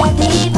You. did